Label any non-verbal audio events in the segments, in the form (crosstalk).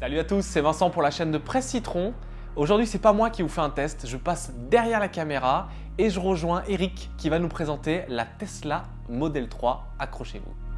Salut à tous, c'est Vincent pour la chaîne de Presse Citron. Aujourd'hui, c'est pas moi qui vous fais un test, je passe derrière la caméra et je rejoins Eric qui va nous présenter la Tesla Model 3. Accrochez-vous.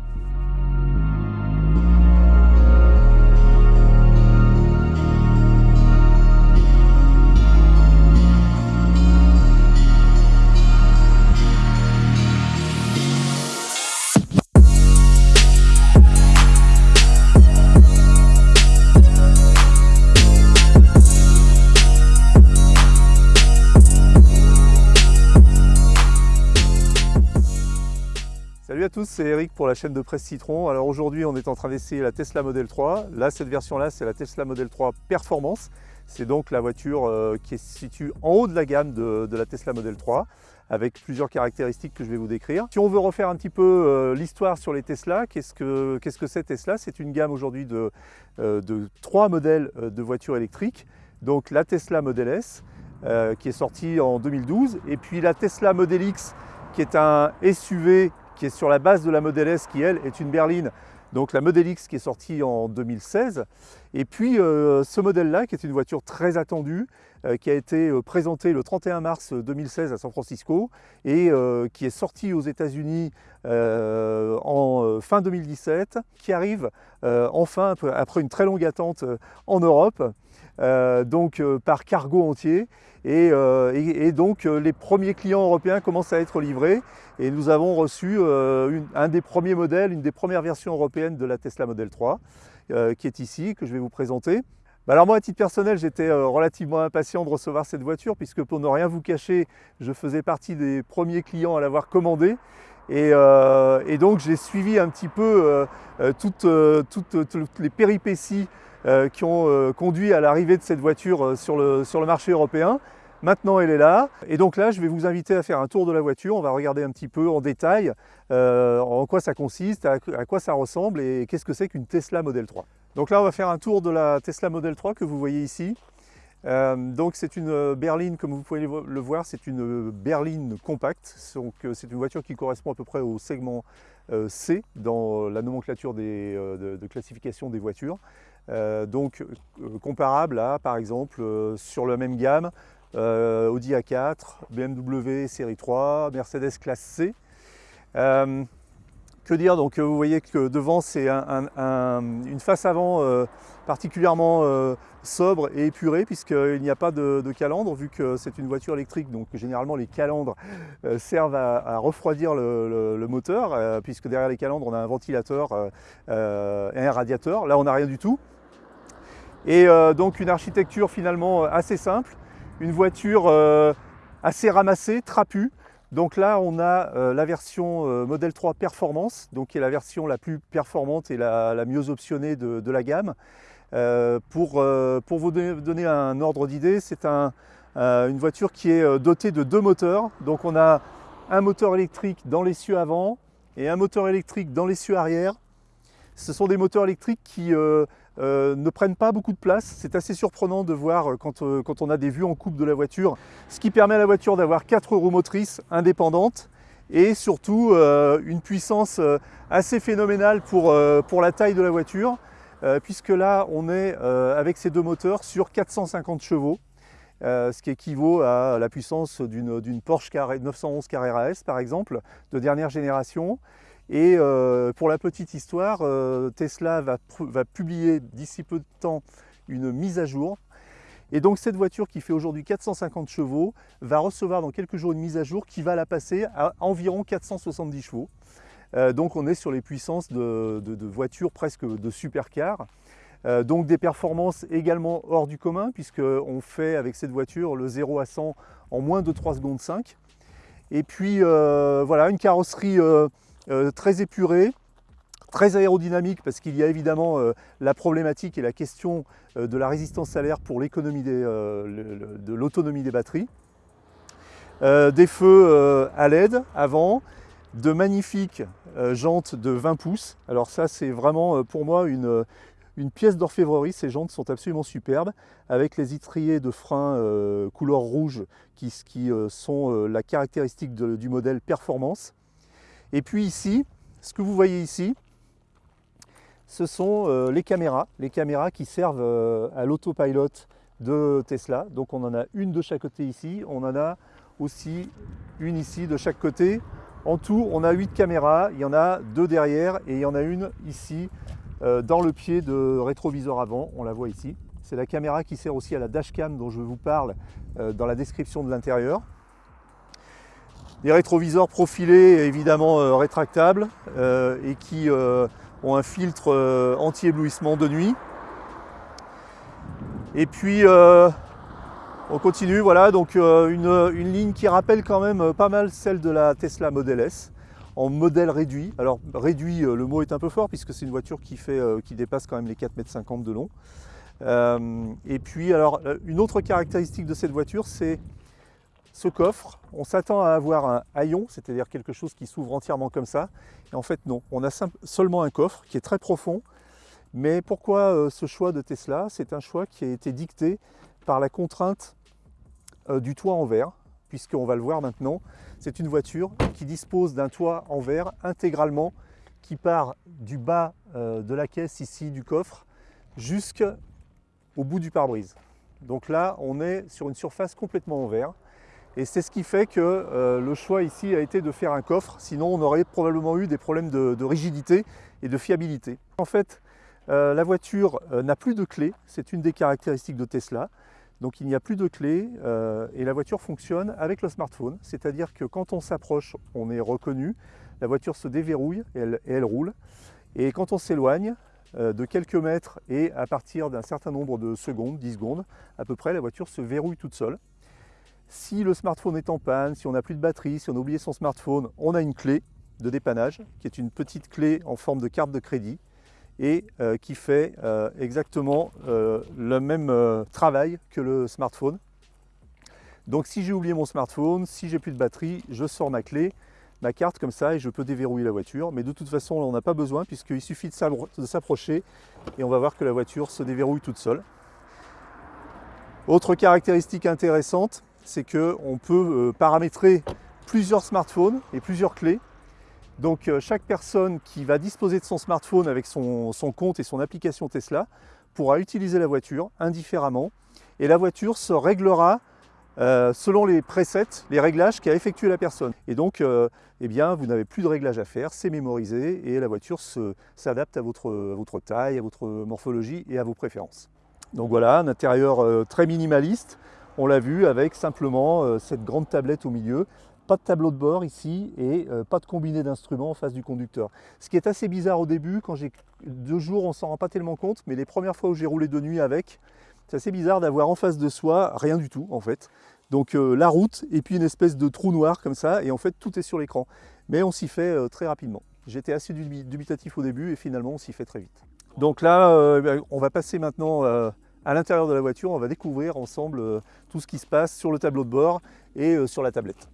Tous, c'est Eric pour la chaîne de Presse Citron. Alors aujourd'hui, on est en train d'essayer la Tesla Model 3. Là, cette version-là, c'est la Tesla Model 3 Performance. C'est donc la voiture euh, qui se situe en haut de la gamme de, la Tesla Model 3 avec plusieurs caractéristiques que je vais vous décrire. Si on veut refaire un petit peu euh, l'histoire sur les Tesla, qu'est-ce que c'est Tesla? C'est une gamme aujourd'hui de, euh, de, trois modèles de voitures électriques. Donc la Tesla Model S, qui est sortie en 2012, et puis la Tesla Model X, qui est un SUV qui est sur la base de la Model S qui, elle, est une berline. Donc la Model X qui est sortie en 2016. Et puis euh, ce modèle-là, qui est une voiture très attendue, euh, qui a été euh, présentée le 31 mars 2016 à San Francisco et qui est sortie aux États-Unis en fin 2017, qui arrive enfin, après une très longue attente, en Europe. donc par cargo entier euh, et, donc euh, les premiers clients européens commencent à être livrés et nous avons reçu euh, un des premiers modèles, une des premières versions européennes de la Tesla Model 3 qui est ici, que je vais vous présenter. Bah alors moi, à titre personnel, j'étais relativement impatient de recevoir cette voiture puisque pour ne rien vous cacher, je faisais partie des premiers clients à l'avoir commandée. Et, donc j'ai suivi un petit peu toutes, les péripéties qui ont conduit à l'arrivée de cette voiture sur le marché européen. Maintenant, elle est là. Et donc là, je vais vous inviter à faire un tour de la voiture. On va regarder un petit peu en détail euh, en quoi ça consiste, à, quoi ça ressemble et qu'est-ce que c'est qu'une Tesla Model 3. Donc là, on va faire un tour de la Tesla Model 3 que vous voyez ici. Euh, donc c'est une berline, comme vous pouvez le voir, c'est une berline compacte. Euh, c'est une voiture qui correspond à peu près au segment C dans la nomenclature de, classification des voitures. Donc comparable à, par exemple, sur la même gamme, euh, Audi A4, BMW série 3, Mercedes classe C. Euh, que dire? Donc vous voyez que devant c'est une face avant euh, particulièrement sobre et épurée puisqu'il n'y a pas de, calandre vu que c'est une voiture électrique donc généralement les calandres servent à, refroidir le, moteur puisque derrière les calandres on a un ventilateur et un radiateur. Là on n'a rien du tout. Et donc une architecture finalement assez simple une voiture euh, assez ramassée, trapue. Donc là, on a euh, la version euh, Model 3 Performance, donc qui est la version la plus performante et la, mieux optionnée de, la gamme. pour, pour, vous donner un ordre d'idée, c'est un, une voiture qui est dotée de deux moteurs. Donc on a un moteur électrique dans l'essieu avant et un moteur électrique dans l'essieu arrière. Ce sont des moteurs électriques qui euh, ne prennent pas beaucoup de place. C'est assez surprenant de voir euh, euh, quand, on a des vues en coupe de la voiture, ce qui permet à la voiture d'avoir quatre roues motrices indépendantes et surtout une puissance assez phénoménale pour, pour, la taille de la voiture, puisque là on est avec ces deux moteurs sur 450 chevaux. ce qui équivaut à la puissance d'une Porsche 911 Carrera S par exemple, de dernière génération. Et euh, pour la petite histoire, euh, Tesla va, publier d'ici peu de temps une mise à jour. Et donc cette voiture qui fait aujourd'hui 450 chevaux va recevoir dans quelques jours une mise à jour qui va la passer à environ 470 chevaux. Euh, donc on est sur les puissances de, voitures presque de supercar. donc des performances également hors du commun puisqu'on fait avec cette voiture le 0 à 100 en moins de 3 secondes 5. Et puis voilà, une carrosserie euh, très épuré, très aérodynamique parce qu'il y a évidemment euh, la problématique et la question euh, de la résistance salaire pour l'économie de l'autonomie des batteries. des feux à LED avant, de magnifiques jantes de 20 pouces. Alors ça c'est vraiment pour moi une, pièce d'orfèvrerie, ces jantes sont absolument superbes, avec les étriers de frein couleur rouge qui, sont la caractéristique du modèle performance. Et puis ici, ce que vous voyez ici, ce sont les caméras, les caméras qui servent à l'autopilote de Tesla. Donc on en a une de chaque côté ici, on en a aussi une ici de chaque côté. En tout, on a 8 caméras, il y en a deux derrière et il y en a une ici dans le pied de rétroviseur avant, on la voit ici. C'est la caméra qui sert aussi à la dashcam dont je vous parle dans la description de l'intérieur. Des rétroviseurs profilés évidemment euh, rétractables euh, et qui euh, ont un filtre anti-éblouissement de nuit. Et puis on continue, voilà, donc une, ligne qui rappelle quand même pas mal celle de la Tesla Model S en modèle réduit. Alors réduit, le mot est un peu fort puisque c'est une voiture qui, fait, qui dépasse quand même les 4,50 m de long. et puis alors une autre caractéristique de cette voiture, c'est ce coffre, on s'attend à avoir un haillon, c'est-à-dire quelque chose qui s'ouvre entièrement comme ça. Et en fait, non. On a seulement un coffre qui est très profond. Mais pourquoi euh, ce choix de Tesla? C'est un choix qui a été dicté par la contrainte euh, du toit en verre, puisqu'on va le voir maintenant. C'est une voiture qui dispose d'un toit en verre intégralement, qui part du bas euh, de la caisse ici, du coffre, jusqu'au bout du pare-brise. Donc là, on est sur une surface complètement en verre. Et c'est ce qui fait que euh, le choix ici a été de faire un coffre, sinon on aurait probablement eu des problèmes de, rigidité et de fiabilité. En fait, euh, la voiture euh, n'a plus de clé, c'est une des caractéristiques de Tesla. Donc il n'y a plus de clé et la voiture fonctionne avec le smartphone, c'est-à-dire que quand on s'approche, on est reconnu, la voiture se déverrouille et elle, et elle roule. Et quand on s'éloigne de quelques mètres et à partir d'un certain nombre de secondes, 10 secondes à peu près, la voiture se verrouille toute seule. Si le smartphone est en panne, si on n'a plus de batterie, si on a oublié son smartphone, on a une clé de dépannage qui est une petite clé en forme de carte de crédit et euh, qui fait euh, exactement euh, le même travail que le smartphone. Donc si j'ai oublié mon smartphone, si j'ai plus de batterie, je sors ma clé, ma carte comme ça et je peux déverrouiller la voiture. Mais de toute façon, on n'en a pas besoin puisqu'il suffit de s'approcher et on va voir que la voiture se déverrouille toute seule. Autre caractéristique intéressante, c'est qu'on peut euh, paramétrer plusieurs smartphones et plusieurs clés. Donc euh, chaque personne qui va disposer de son smartphone avec son, compte et son application Tesla pourra utiliser la voiture indifféremment et la voiture se réglera euh, selon les presets, les réglages qu'a effectué la personne. Et donc, eh bien, vous n'avez plus de réglages à faire, c'est mémorisé et la voiture s'adapte à votre, à votre taille, à votre morphologie et à vos préférences. Donc voilà, un intérieur très minimaliste, on l'a vu avec simplement euh, cette grande tablette au milieu, pas de tableau de bord ici et euh, pas de combiné d'instruments en face du conducteur. Ce qui est assez bizarre au début, quand j'ai deux jours, on s'en rend pas tellement compte, mais les premières fois où j'ai roulé de nuit avec, c'est assez bizarre d'avoir en face de soi rien du tout en fait. Donc euh, la route et puis une espèce de trou noir comme ça et en fait tout est sur l'écran. Mais on s'y fait très rapidement. J'étais assez dubitatif au début et finalement on s'y fait très vite. Donc là, ben, on va passer maintenant à l'intérieur de la voiture, on va découvrir ensemble euh, tout ce qui se passe sur le tableau de bord et euh, sur la tablette.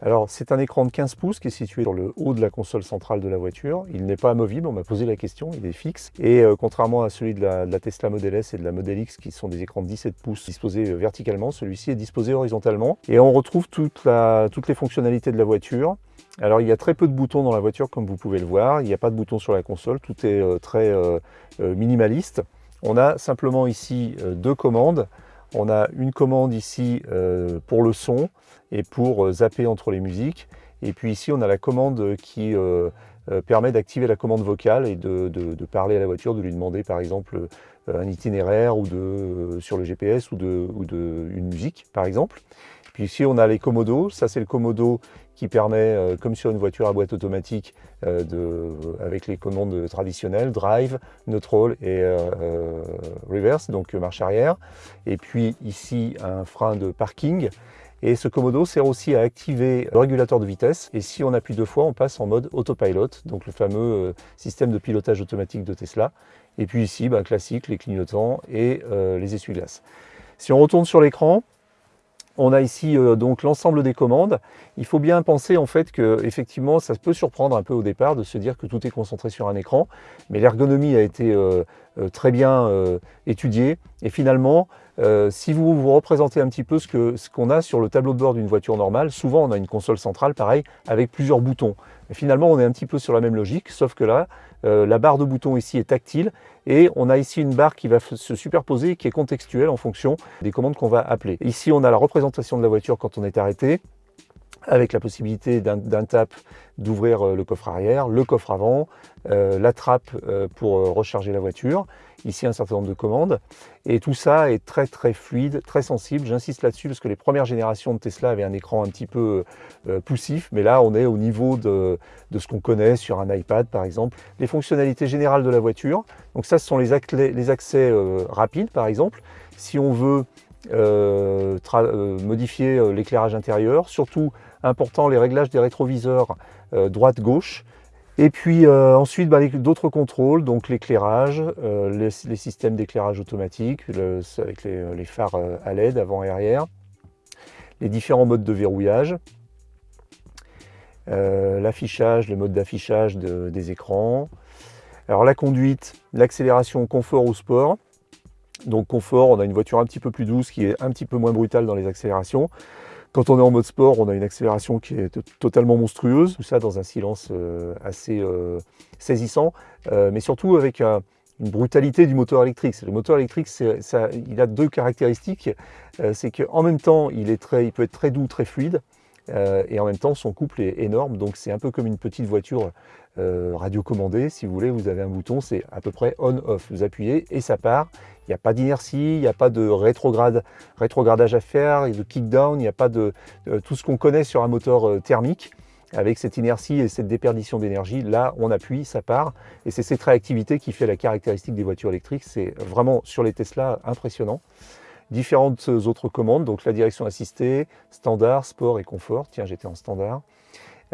Alors c'est un écran de 15 pouces qui est situé sur le haut de la console centrale de la voiture. Il n'est pas amovible, on m'a posé la question, il est fixe. Et euh, contrairement à celui de la, Tesla Model S et de la Model X qui sont des écrans de 17 pouces disposés verticalement, celui-ci est disposé horizontalement. Et on retrouve toutes les fonctionnalités de la voiture. Alors il y a très peu de boutons dans la voiture comme vous pouvez le voir, il n'y a pas de boutons sur la console, tout est euh, très euh, euh, minimaliste. On a simplement ici deux commandes. On a une commande ici pour le son et pour zapper entre les musiques. Et puis ici on a la commande qui permet d'activer la commande vocale et de, parler à la voiture, de lui demander par exemple un itinéraire ou sur le GPS ou de, une musique par exemple. Puis ici on a les commodos, ça c'est le commodo qui permet, euh, comme sur une voiture à boîte automatique, euh, de, avec les commandes traditionnelles, drive, neutral et euh, reverse, donc marche arrière. Et puis ici, un frein de parking. Et ce commodo sert aussi à activer le régulateur de vitesse. Et si on appuie deux fois, on passe en mode autopilot, donc le fameux système de pilotage automatique de Tesla. Et puis ici, bah, classique, les clignotants et les essuie-glaces. Si on retourne sur l'écran, on a ici euh, donc l'ensemble des commandes. Il faut bien penser en fait que effectivement ça peut surprendre un peu au départ de se dire que tout est concentré sur un écran, mais l'ergonomie a été euh, euh, très bien étudiée et finalement si vous vous représentez un petit peu ce qu'on a sur le tableau de bord d'une voiture normale, souvent on a une console centrale pareil avec plusieurs boutons. finalement on est un petit peu sur la même logique, sauf que là la barre de bouton ici est tactile et on a ici une barre qui va se superposer qui est contextuelle en fonction des commandes qu'on va appeler. Ici, on a la représentation de la voiture quand on est arrêté avec la possibilité d'un tap d'ouvrir euh, le coffre arrière, le coffre avant, euh, la trappe euh, pour recharger la voiture, ici un certain nombre de commandes, et tout ça est très très fluide, très sensible, j'insiste là-dessus parce que les premières générations de Tesla avaient un écran un petit peu poussif, mais là on est au niveau de, de ce qu'on connaît sur un iPad par exemple. Les fonctionnalités générales de la voiture, donc ça ce sont les, les accès rapides par exemple, si on veut modifier l'éclairage intérieur, surtout important les réglages des rétroviseurs euh, droite-gauche. Et puis euh, ensuite, bah, d'autres contrôles, donc l'éclairage, euh, les, systèmes d'éclairage automatique avec les, phares à LED avant et arrière, les différents modes de verrouillage, l'affichage, les modes d'affichage des écrans, alors la conduite, l'accélération, confort ou sport. Donc confort, on a une voiture un petit peu plus douce qui est un petit peu moins brutale dans les accélérations. Quand on est en mode sport, on a une accélération qui est totalement monstrueuse, tout ça dans un silence euh, assez euh, saisissant, euh, mais surtout avec une brutalité du moteur électrique. Le moteur électrique, il a deux caractéristiques. c'est qu'en même temps, il peut être très doux, très fluide, et en même temps, son couple est énorme. Donc c'est un peu comme une petite voiture radiocommandée. Si vous voulez, vous avez un bouton, c'est à peu près on-off. Vous appuyez et ça part. Il n'y a pas d'inertie, il n'y a pas de rétrograde, rétrogradage à faire, de kickdown, il n'y a pas de, tout ce qu'on connaît sur un moteur euh, thermique. Avec cette inertie et cette déperdition d'énergie, là on appuie, ça part. Et c'est cette réactivité qui fait la caractéristique des voitures électriques. C'est vraiment sur les Tesla impressionnant. Différentes autres commandes, donc la direction assistée, standard, sport et confort. Tiens, j'étais en standard.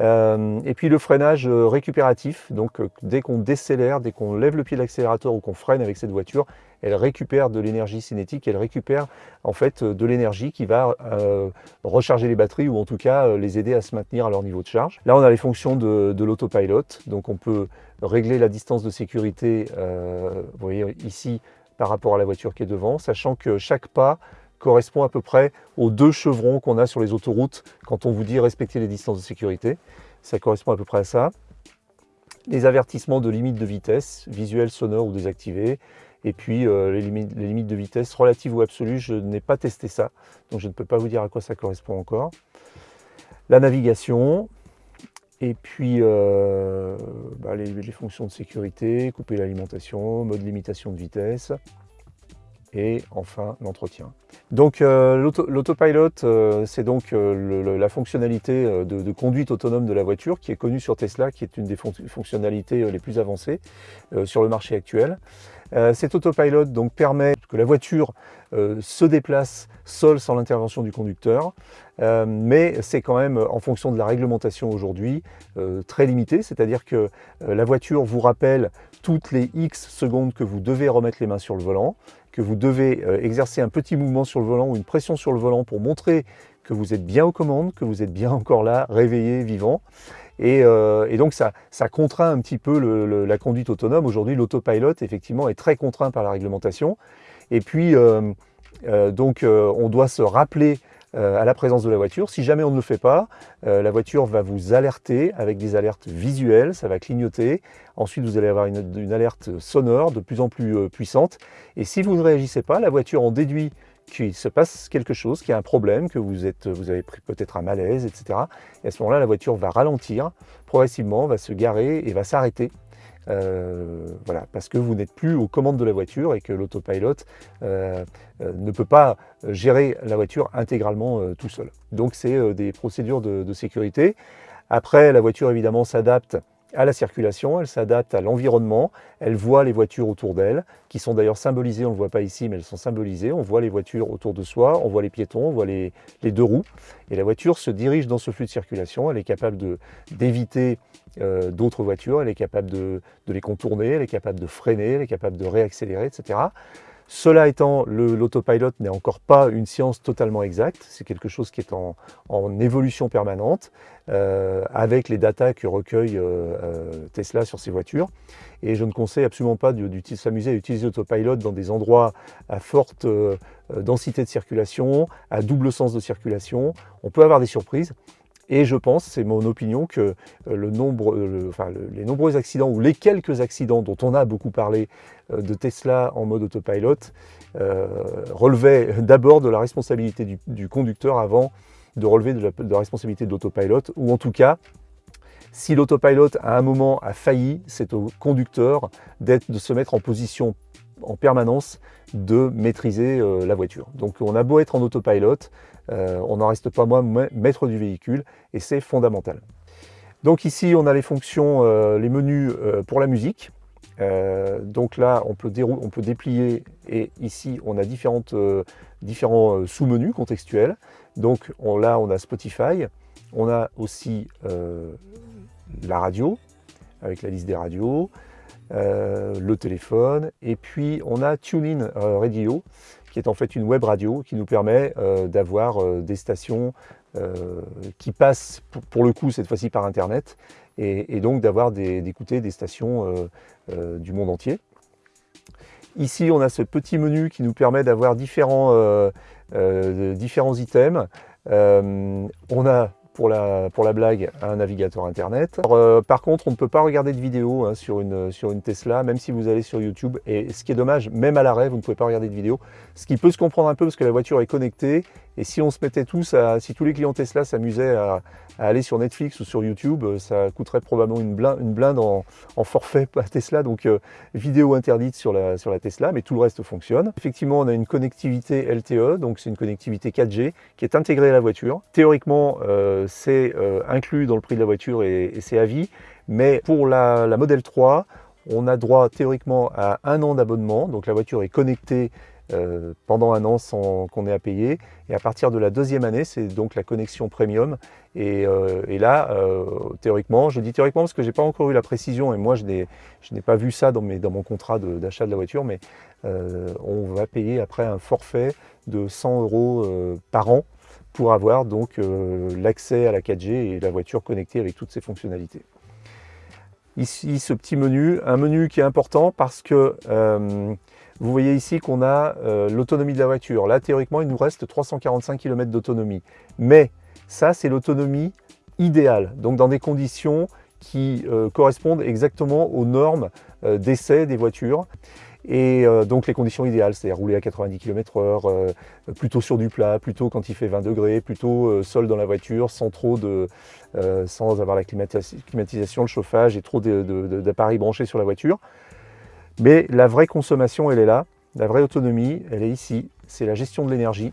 Euh, et puis le freinage euh, récupératif, donc euh, dès qu'on décélère, dès qu'on lève le pied de l'accélérateur ou qu'on freine avec cette voiture, elle récupère de l'énergie cinétique, elle récupère en fait de l'énergie qui va recharger les batteries ou en tout cas les aider à se maintenir à leur niveau de charge. Là on a les fonctions de, de l'autopilot, donc on peut régler la distance de sécurité, vous voyez ici par rapport à la voiture qui est devant, sachant que chaque pas correspond à peu près aux deux chevrons qu'on a sur les autoroutes quand on vous dit respecter les distances de sécurité. Ça correspond à peu près à ça. Les avertissements de limite de vitesse, visuels, sonores ou désactivés. Et puis euh, les, limites, les, limites, de vitesse relatives ou absolues, je n'ai pas testé ça, donc je ne peux pas vous dire à quoi ça correspond encore. La navigation, et puis euh, bah, les, fonctions de sécurité, couper l'alimentation, mode limitation de vitesse, et enfin l'entretien. Donc euh, l'autopilot, euh, c'est donc la fonctionnalité de, conduite autonome de la voiture qui est connue sur Tesla, qui est une des fonctionnalités les plus avancées sur le marché actuel. cet autopilot donc, permet que la voiture se déplace seule sans l'intervention du conducteur, mais c'est quand même en fonction de la réglementation aujourd'hui très limité, c'est-à-dire que la voiture vous rappelle toutes les X secondes que vous devez remettre les mains sur le volant, que vous devez euh, exercer un petit mouvement sur le volant ou une pression sur le volant pour montrer que vous êtes bien aux commandes, que vous êtes bien encore là, réveillé, vivant. Et, euh, donc ça, contraint un petit peu la conduite autonome. Aujourd'hui, l'autopilot, effectivement, est très contraint par la réglementation. Et puis, euh, donc, on doit se rappeler euh, à la présence de la voiture. Si jamais on ne le fait pas, euh, la voiture va vous alerter avec des alertes visuelles, ça va clignoter. Ensuite, vous allez avoir une, alerte sonore de plus en plus euh, puissante. Et si vous ne réagissez pas, la voiture en déduit qu'il se passe quelque chose, qu'il y a un problème, que vous, êtes, vous avez peut-être un malaise, etc. Et à ce moment-là, la voiture va ralentir progressivement, va se garer et va s'arrêter euh, voilà, parce que vous n'êtes plus aux commandes de la voiture et que l'autopilot euh, euh, ne peut pas gérer la voiture intégralement tout seul. Donc c'est des procédures de, sécurité. Après, la voiture évidemment s'adapte à la circulation, elle s'adapte à l'environnement, elle voit les voitures autour d'elle, qui sont d'ailleurs symbolisées, on ne le voit pas ici, mais elles sont symbolisées, on voit les voitures autour de soi, on voit les piétons, on voit les, deux roues, et la voiture se dirige dans ce flux de circulation, elle est capable d'éviter euh, d'autres voitures, elle est capable de, de, les contourner, elle est capable de freiner, elle est capable de réaccélérer, etc. Cela étant, l'autopilot n'est encore pas une science totalement exacte, c'est quelque chose qui est en, évolution permanente, euh, avec les datas que recueille euh, Tesla sur ses voitures. Et je ne conseille absolument pas de s'amuser à utiliser l'autopilot dans des endroits à forte densité de circulation, à double sens de circulation. On peut avoir des surprises, Et je pense, c'est mon opinion, que nombre, enfin, les nombreux accidents ou les quelques accidents dont on a beaucoup parlé de Tesla en mode autopilot relevaient d'abord de la responsabilité du, conducteur avant de relever de la, de la responsabilité de l'autopilot, ou en tout cas si l'autopilot à un moment a failli, c'est au conducteur de se mettre en position en permanence de maîtriser euh, la voiture. Donc on a beau être en autopilot, euh, on n'en reste pas moins maître du véhicule et c'est fondamental. Donc ici on a les fonctions, euh, les menus pour la musique. donc là on peut, on peut, déplier et ici on a différents sous-menus contextuels. Donc là on a Spotify, on a aussi la radio, avec la liste des radios, euh, le téléphone, et puis on a TuneIn euh, Radio, qui est en fait une web radio qui nous permet euh, d'avoir des stations qui passent, pour le coup cette fois-ci par Internet, et, donc d'avoir d'écouter des, stations du monde entier. Ici, on a ce petit menu qui nous permet d'avoir différents, différents items. on a pour la, pour la blague un navigateur internet. Euh, par contre, on ne peut pas regarder de vidéo hein, sur, une, sur une Tesla, même si vous allez sur YouTube. Et ce qui est dommage, même à l'arrêt, vous ne pouvez pas regarder de vidéo. Ce qui peut se comprendre un peu parce que la voiture est connectée. Et si on se mettait tous, si tous les clients Tesla s'amusaient à, aller sur Netflix ou sur YouTube, euh, ça coûterait probablement une blinde, en, forfait à Tesla. Donc euh, vidéo interdite sur la, Tesla, mais tout le reste fonctionne. Effectivement, on a une connectivité LTE, donc c'est une connectivité 4G qui est intégrée à la voiture. Théoriquement, c'est euh, inclus dans le prix de la voiture et, c'est à vie. Mais pour la, la Model 3, on a droit théoriquement à un an d'abonnement. Donc la voiture est connectée euh, pendant un an sans qu'on ait à payer. Et à partir de la deuxième année, c'est donc la connexion premium. Et, euh, là, théoriquement, je dis théoriquement parce que je n'ai pas encore eu la précision et moi je n'ai pas vu ça dans, mon contrat d'achat de, la voiture, mais on va payer après un forfait de 100 euros par an pour avoir donc euh, l'accès à la 4G et la voiture connectée avec toutes ses fonctionnalités. Ici, ce petit menu, un menu qui est important parce que euh, vous voyez ici qu'on a euh, l'autonomie de la voiture. Là, théoriquement, il nous reste 345 km d'autonomie. Mais ça, c'est l'autonomie idéale, donc dans des conditions qui correspondent exactement aux normes d'essai des voitures. Et euh, donc les conditions idéales, c'est rouler à 90 km h plutôt sur du plat, plutôt quand il fait 20 degrés, plutôt euh, seul dans la voiture, sans trop de, euh, sans avoir la climatisation, le chauffage et trop d'appareils branchés sur la voiture. Mais la vraie consommation, elle est là, la vraie autonomie, elle est ici, c'est la gestion de l'énergie.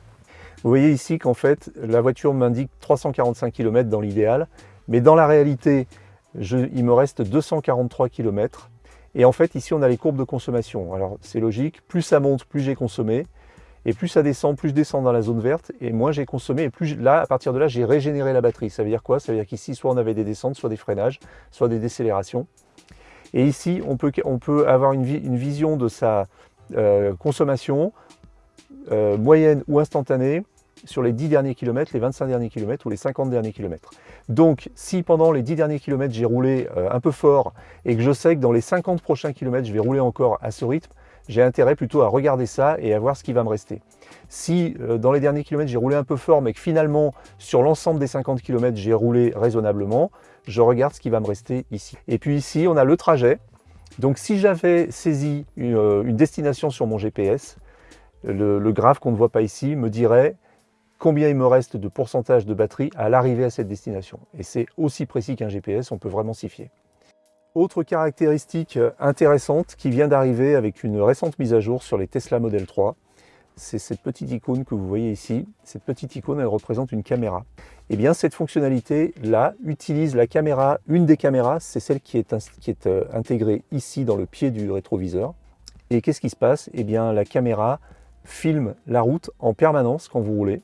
Vous voyez ici qu'en fait, la voiture m'indique 345 km dans l'idéal, mais dans la réalité, il me reste 243 km et en fait, ici, on a les courbes de consommation. Alors, c'est logique, plus ça monte, plus j'ai consommé. Et plus ça descend, plus je descends dans la zone verte, et moins j'ai consommé, et plus là, à partir de là, j'ai régénéré la batterie. Ça veut dire quoi? Ça veut dire qu'ici, soit on avait des descentes, soit des freinages, soit des décélérations. Et ici, on peut, avoir une, une vision de sa euh, consommation euh, moyenne ou instantanée sur les 10 derniers kilomètres, les 25 derniers kilomètres ou les 50 derniers kilomètres. Donc si pendant les 10 derniers kilomètres j'ai roulé euh, un peu fort et que je sais que dans les 50 prochains kilomètres je vais rouler encore à ce rythme, j'ai intérêt plutôt à regarder ça et à voir ce qui va me rester. Si euh, dans les derniers kilomètres j'ai roulé un peu fort mais que finalement sur l'ensemble des 50 kilomètres j'ai roulé raisonnablement, je regarde ce qui va me rester ici. Et puis ici on a le trajet. Donc si j'avais saisi une, euh, destination sur mon GPS, le, le graphe qu'on ne voit pas ici me dirait combien il me reste de pourcentage de batterie à l'arrivée à cette destination. Et c'est aussi précis qu'un GPS, on peut vraiment s'y fier. Autre caractéristique intéressante qui vient d'arriver avec une récente mise à jour sur les Tesla Model 3, c'est cette petite icône que vous voyez ici. Cette petite icône, elle représente une caméra. Et eh bien, cette fonctionnalité-là utilise la caméra, une des caméras, c'est celle qui est, qui est euh, intégrée ici dans le pied du rétroviseur. Et qu'est-ce qui se passe? Eh bien, la caméra filme la route en permanence quand vous roulez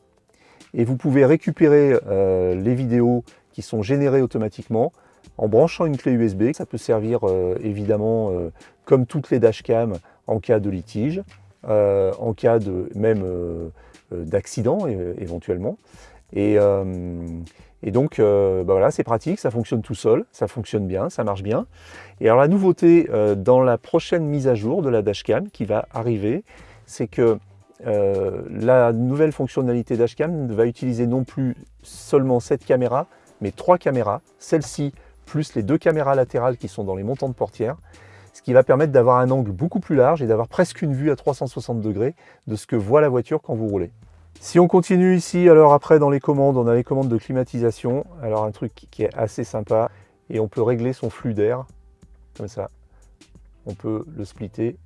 et vous pouvez récupérer euh, les vidéos qui sont générées automatiquement en branchant une clé USB. Ça peut servir euh, évidemment euh, comme toutes les dashcam en cas de litige, en cas de même d'accident éventuellement. Et, donc bah voilà, c'est pratique, ça fonctionne tout seul, ça fonctionne bien, ça marche bien. Et alors la nouveauté dans la prochaine mise à jour de la dashcam qui va arriver, c'est que euh, la nouvelle fonctionnalité dashcam va utiliser non plus seulement cette caméra, mais trois caméras, celle-ci plus les deux caméras latérales qui sont dans les montants de portière, ce qui va permettre d'avoir un angle beaucoup plus large et d'avoir presque une vue à 360 degrés de ce que voit la voiture quand vous roulez. Si on continue ici, alors après dans les commandes, on a les commandes de climatisation. Alors un truc qui est assez sympa, et on peut régler son flux d'air, comme ça. On peut le splitter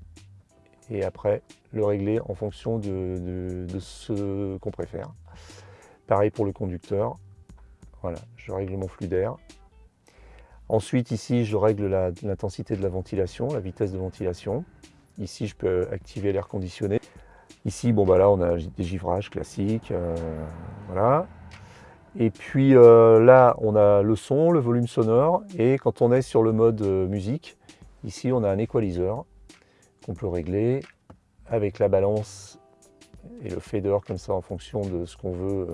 et après le régler en fonction de, ce qu'on préfère. Pareil pour le conducteur. Voilà, je règle mon flux d'air. Ensuite, ici, je règle l'intensité de la ventilation, la vitesse de ventilation. Ici, je peux activer l'air conditionné. Ici, bon, bah là, on a des givrages classiques. Euh, voilà. Et puis euh, là, on a le son, le volume sonore. Et quand on est sur le mode euh, musique, ici, on a un équaliseur qu'on peut régler avec la balance et le fader comme ça en fonction de ce qu'on veut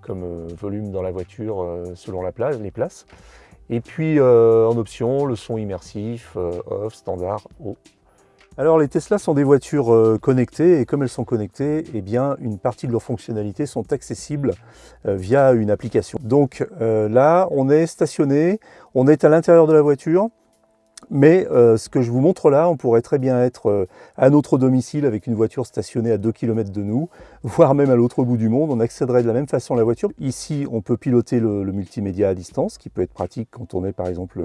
comme volume dans la voiture selon la place, les places. Et puis en option, le son immersif, off, standard, haut. Alors les Tesla sont des voitures euh, connectées et comme elles sont connectées, eh bien une partie de leurs fonctionnalités sont accessibles euh, via une application. Donc euh, là, on est stationné, on est à l'intérieur de la voiture, mais ce que je vous montre là, on pourrait très bien être à notre domicile avec une voiture stationnée à 2 km de nous, (laughs) voire même à l'autre bout du monde. On accéderait de la même façon à la voiture. Ici, on peut piloter le, le multimédia à distance, qui peut être pratique quand on est par exemple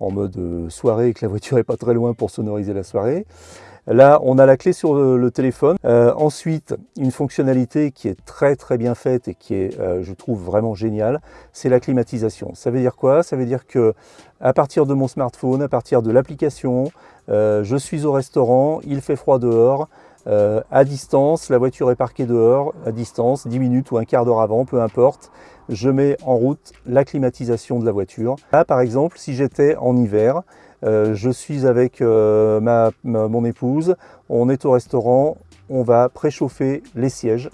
en mode euh, soirée et que la voiture n'est pas très loin pour sonoriser la soirée. Là, on a la clé sur le, téléphone. Euh, ensuite, une fonctionnalité qui est très très bien faite et qui est, euh, je trouve, vraiment géniale, c'est la climatisation. Ça veut dire quoi? Ça veut dire que à partir de mon smartphone, à partir de l'application, je suis au restaurant, il fait froid dehors, à distance, la voiture est parquée dehors, à distance, 10 minutes ou un quart d'heure avant, peu importe je mets en route la climatisation de la voiture. Là, par exemple, si j'étais en hiver, euh, je suis avec euh, ma, mon épouse, on est au restaurant, on va préchauffer les sièges.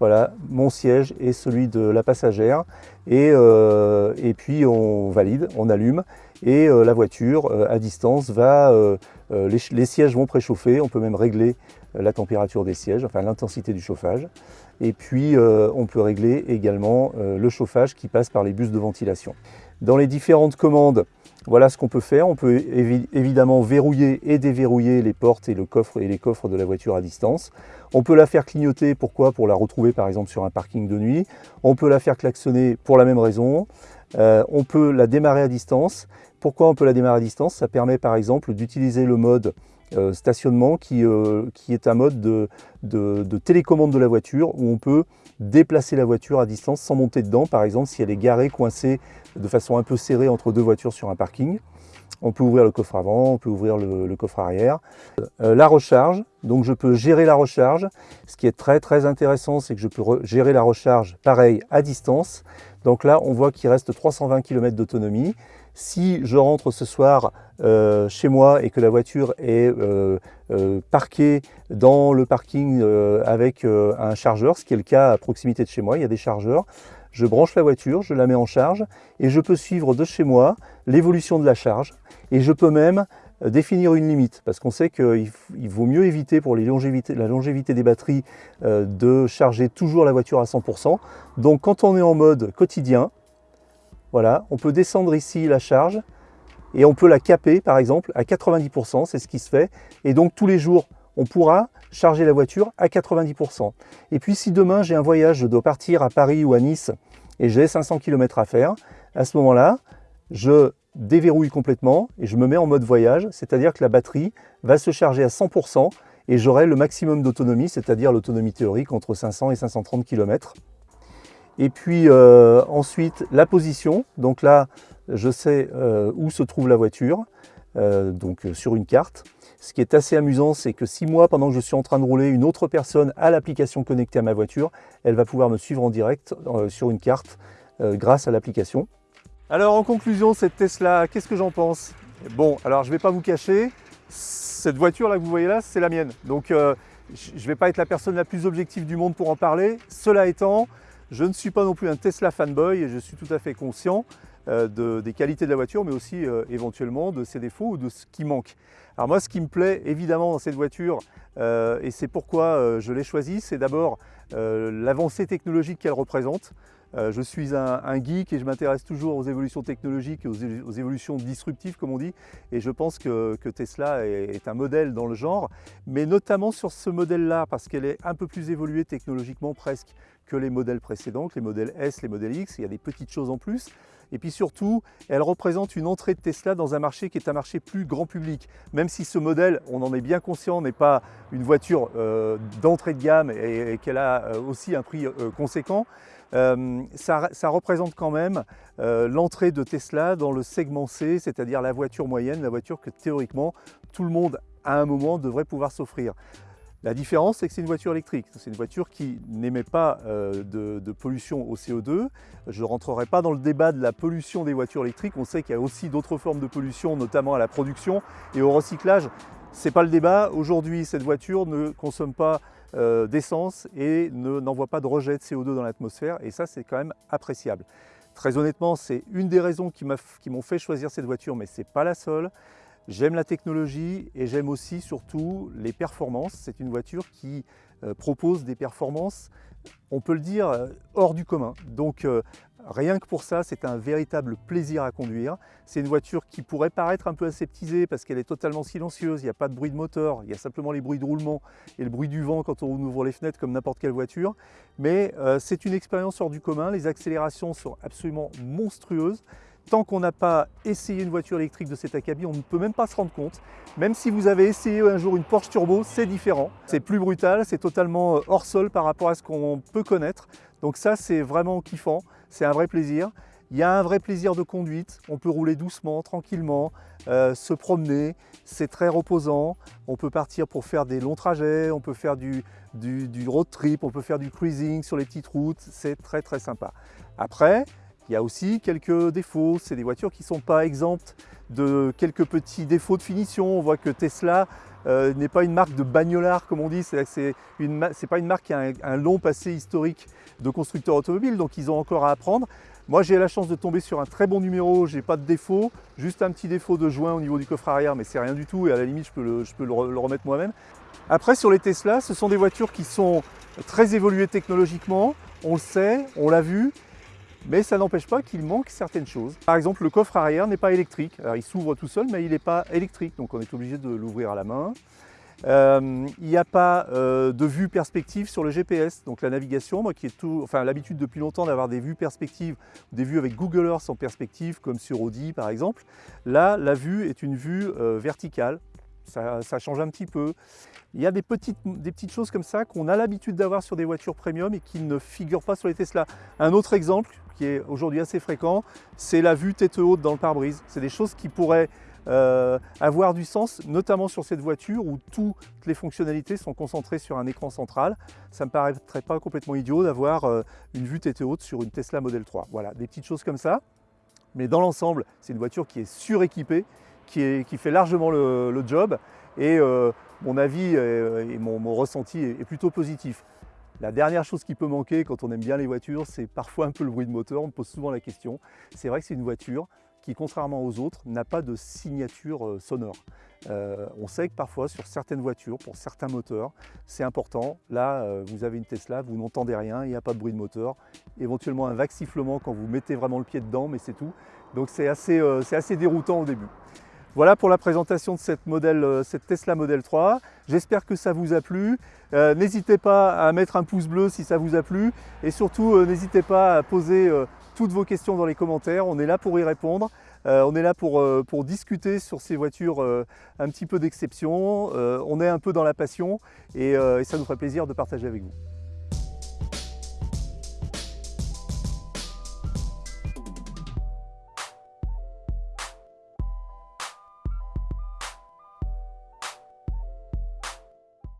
Voilà, mon siège et celui de la passagère. Et, euh, et puis on valide, on allume et la voiture à distance va, les, les, sièges vont préchauffer, on peut même régler la température des sièges, enfin l'intensité du chauffage. Et puis on peut régler également le chauffage qui passe par les bus de ventilation. Dans les différentes commandes, voilà ce qu'on peut faire. On peut évidemment verrouiller et déverrouiller les portes et, le coffre, et les coffres de la voiture à distance. On peut la faire clignoter, pourquoi? Pour la retrouver par exemple sur un parking de nuit. On peut la faire klaxonner pour la même raison. Euh, on peut la démarrer à distance. Pourquoi on peut la démarrer à distance? Ça permet par exemple d'utiliser le mode euh, stationnement qui, euh, qui, est un mode de, de, télécommande de la voiture où on peut déplacer la voiture à distance sans monter dedans. Par exemple, si elle est garée, coincée de façon un peu serrée entre deux voitures sur un parking. On peut ouvrir le coffre avant, on peut ouvrir le, coffre arrière. Euh, la recharge, donc je peux gérer la recharge. Ce qui est très très intéressant, c'est que je peux gérer la recharge pareil à distance. Donc là, on voit qu'il reste 320 km d'autonomie. Si je rentre ce soir euh, chez moi et que la voiture est euh, euh, parquée dans le parking avec un chargeur, ce qui est le cas à proximité de chez moi, il y a des chargeurs, je branche la voiture, je la mets en charge et je peux suivre de chez moi l'évolution de la charge et je peux même définir une limite parce qu'on sait qu'il vaut mieux éviter pour la longévité des batteries de charger toujours la voiture à 100%. Donc quand on est en mode quotidien, voilà, on peut descendre ici la charge et on peut la caper par exemple à 90%, c'est ce qui se fait. Et donc tous les jours, on pourra charger la voiture à 90%. Et puis si demain j'ai un voyage, je dois partir à Paris ou à Nice et j'ai 500 km à faire, à ce moment-là, je déverrouille complètement et je me mets en mode voyage, c'est-à-dire que la batterie va se charger à 100% et j'aurai le maximum d'autonomie, c'est-à-dire l'autonomie théorique entre 500 et 530 km. Et puis euh, ensuite, la position. Donc là, je sais euh, où se trouve la voiture, euh, donc sur une carte. Ce qui est assez amusant, c'est que si moi, pendant que je suis en train de rouler, une autre personne a l'application connectée à ma voiture, elle va pouvoir me suivre en direct sur une carte grâce à l'application. Alors en conclusion, cette Tesla, qu'est-ce que j'en pense? Bon, alors je ne vais pas vous cacher, cette voiture là que vous voyez là, c'est la mienne. Donc je ne vais pas être la personne la plus objective du monde pour en parler. Cela étant, je ne suis pas non plus un Tesla fanboy et je suis tout à fait conscient des qualités de la voiture, mais aussi éventuellement de ses défauts ou de ce qui manque. Alors moi, ce qui me plaît évidemment dans cette voiture, et c'est pourquoi je l'ai choisie, c'est d'abord l'avancée technologique qu'elle représente. Euh, je suis un, geek et je m'intéresse toujours aux évolutions technologiques et aux, évolutions disruptives comme on dit. Et je pense que, Tesla est, un modèle dans le genre mais notamment sur ce modèle-là parce qu'elle est un peu plus évoluée technologiquement presque que les modèles précédents, les modèles S, les modèles X, il y a des petites choses en plus. Et puis surtout, elle représente une entrée de Tesla dans un marché qui est un marché plus grand public. Même si ce modèle, on en est bien conscient, n'est pas une voiture euh, d'entrée de gamme et, qu'elle a euh, aussi un prix conséquent, euh, ça, représente quand même euh, l'entrée de Tesla dans le segment C, c'est-à-dire la voiture moyenne, la voiture que théoriquement tout le monde à un moment devrait pouvoir s'offrir. La différence, c'est que c'est une voiture électrique. C'est une voiture qui n'émet pas euh, de, pollution au CO2. Je ne rentrerai pas dans le débat de la pollution des voitures électriques. On sait qu'il y a aussi d'autres formes de pollution, notamment à la production et au recyclage. Ce n'est pas le débat. Aujourd'hui, cette voiture ne consomme pas euh, d'essence et n'envoie pas de rejet de CO2 dans l'atmosphère et ça c'est quand même appréciable. Très honnêtement, c'est une des raisons qui m'ont fait choisir cette voiture, mais ce n'est pas la seule. J'aime la technologie et j'aime aussi surtout les performances. C'est une voiture qui euh, propose des performances, on peut le dire, euh, hors du commun. Donc Rien que pour ça, c'est un véritable plaisir à conduire. C'est une voiture qui pourrait paraître un peu aseptisée parce qu'elle est totalement silencieuse, il n'y a pas de bruit de moteur, il y a simplement les bruits de roulement et le bruit du vent quand on ouvre les fenêtres comme n'importe quelle voiture. Mais euh, c'est une expérience hors du commun, les accélérations sont absolument monstrueuses. Tant qu'on n'a pas essayé une voiture électrique de cet acabit, on ne peut même pas se rendre compte. Même si vous avez essayé un jour une Porsche Turbo, c'est différent. C'est plus brutal, c'est totalement euh, hors sol par rapport à ce qu'on peut connaître. Donc ça, c'est vraiment kiffant, c'est un vrai plaisir. Il y a un vrai plaisir de conduite, on peut rouler doucement, tranquillement, euh, se promener, c'est très reposant. On peut partir pour faire des longs trajets, on peut faire du, du road trip, on peut faire du cruising sur les petites routes, c'est très très sympa. Après, il y a aussi quelques défauts, c'est des voitures qui ne sont pas exemptes de quelques petits défauts de finition. On voit que Tesla euh, n'est pas une marque de bagnolard comme on dit, c'est pas une marque qui a un, long passé historique de constructeur automobile, donc ils ont encore à apprendre. Moi j'ai la chance de tomber sur un très bon numéro, j'ai pas de défaut, juste un petit défaut de joint au niveau du coffre arrière, mais c'est rien du tout. Et à la limite je peux le, je peux le remettre moi-même. Après sur les Tesla, ce sont des voitures qui sont très évoluées technologiquement, on le sait, on l'a vu, mais ça n'empêche pas qu'il manque certaines choses. Par exemple, le coffre arrière n'est pas électrique. Il s'ouvre tout seul, mais il n'est pas électrique, donc on est obligé de l'ouvrir à la main. Euh, il n'y a pas euh, de vue perspective sur le GPS, donc la navigation, moi qui ai enfin l'habitude depuis longtemps d'avoir des vues perspectives, des vues avec Google Earth en perspective, comme sur Audi par exemple. Là, la vue est une vue euh, verticale, ça, change un petit peu. Il y a des petites, des petites choses comme ça qu'on a l'habitude d'avoir sur des voitures premium et qui ne figurent pas sur les Tesla. Un autre exemple qui est aujourd'hui assez fréquent, c'est la vue tête haute dans le pare-brise. C'est des choses qui pourraient euh, avoir du sens, notamment sur cette voiture où toutes les fonctionnalités sont concentrées sur un écran central. Ça ne me paraîtrait pas complètement idiot d'avoir euh, une vue tête haute sur une Tesla Model 3. Voilà, des petites choses comme ça. Mais dans l'ensemble, c'est une voiture qui est suréquipée, qui, fait largement le, job. Et euh, mon avis et mon, ressenti est plutôt positif. La dernière chose qui peut manquer quand on aime bien les voitures, c'est parfois un peu le bruit de moteur. On me pose souvent la question. C'est vrai que c'est une voiture qui, contrairement aux autres, n'a pas de signature euh, sonore. Euh, on sait que parfois, sur certaines voitures, pour certains moteurs, c'est important. Là, euh, vous avez une Tesla, vous n'entendez rien, il n'y a pas de bruit de moteur. Éventuellement un vague sifflement quand vous mettez vraiment le pied dedans, mais c'est tout. Donc c'est assez, assez déroutant au début. Voilà pour la présentation de cette, euh, Tesla Model 3. J'espère que ça vous a plu. Euh, n'hésitez pas à mettre un pouce bleu si ça vous a plu. Et surtout, euh, n'hésitez pas à poser toutes vos questions dans les commentaires. On est là pour y répondre. on est là pour, pour, discuter sur ces voitures un petit peu d'exception. on est un peu dans la passion et ça nous ferait plaisir de partager avec vous.